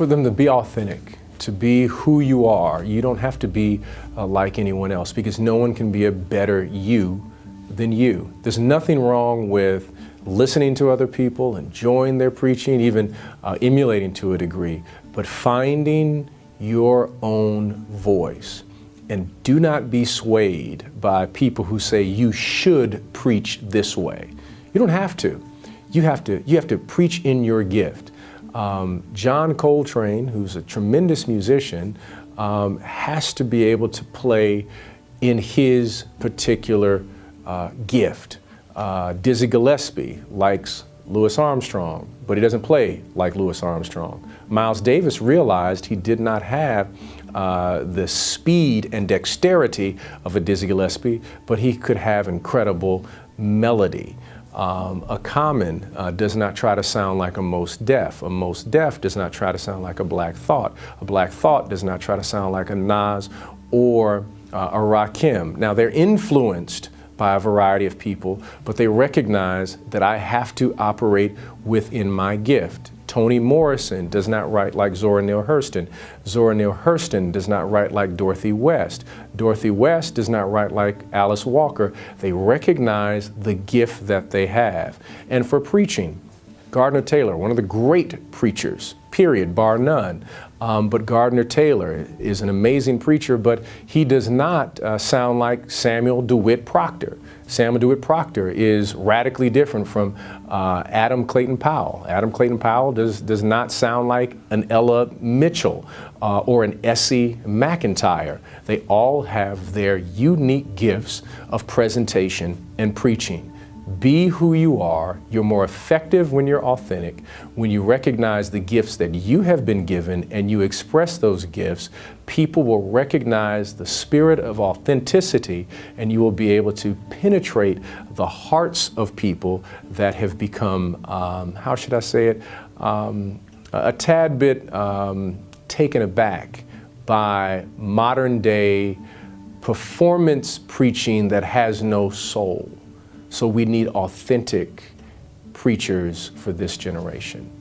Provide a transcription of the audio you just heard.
for them to be authentic, to be who you are. You don't have to be uh, like anyone else because no one can be a better you than you. There's nothing wrong with listening to other people, enjoying their preaching, even uh, emulating to a degree, but finding your own voice. And do not be swayed by people who say you should preach this way. You don't have to. You have to, you have to preach in your gift. Um, John Coltrane, who's a tremendous musician, um, has to be able to play in his particular uh, gift. Uh, Dizzy Gillespie likes Louis Armstrong, but he doesn't play like Louis Armstrong. Miles Davis realized he did not have uh, the speed and dexterity of a Dizzy Gillespie, but he could have incredible melody. Um, a Common uh, does not try to sound like a Mos Def. A Mos Def does not try to sound like a Black Thought. A Black Thought does not try to sound like a Nas or uh, a Rakim. Now they're influenced by a variety of people, but they recognize that I have to operate within my gift. Toni Morrison does not write like Zora Neale Hurston. Zora Neale Hurston does not write like Dorothy West. Dorothy West does not write like Alice Walker. They recognize the gift that they have. And for preaching, Gardner Taylor, one of the great preachers, period, bar none. Um, but Gardner Taylor is an amazing preacher, but he does not uh, sound like Samuel DeWitt Proctor. Samuel DeWitt Proctor is radically different from uh, Adam Clayton Powell. Adam Clayton Powell does, does not sound like an Ella Mitchell uh, or an Essie McIntyre. They all have their unique gifts of presentation and preaching. Be who you are. You're more effective when you're authentic. When you recognize the gifts that you have been given and you express those gifts, people will recognize the spirit of authenticity and you will be able to penetrate the hearts of people that have become, um, how should I say it, um, a tad bit um, taken aback by modern day performance preaching that has no soul. So we need authentic preachers for this generation.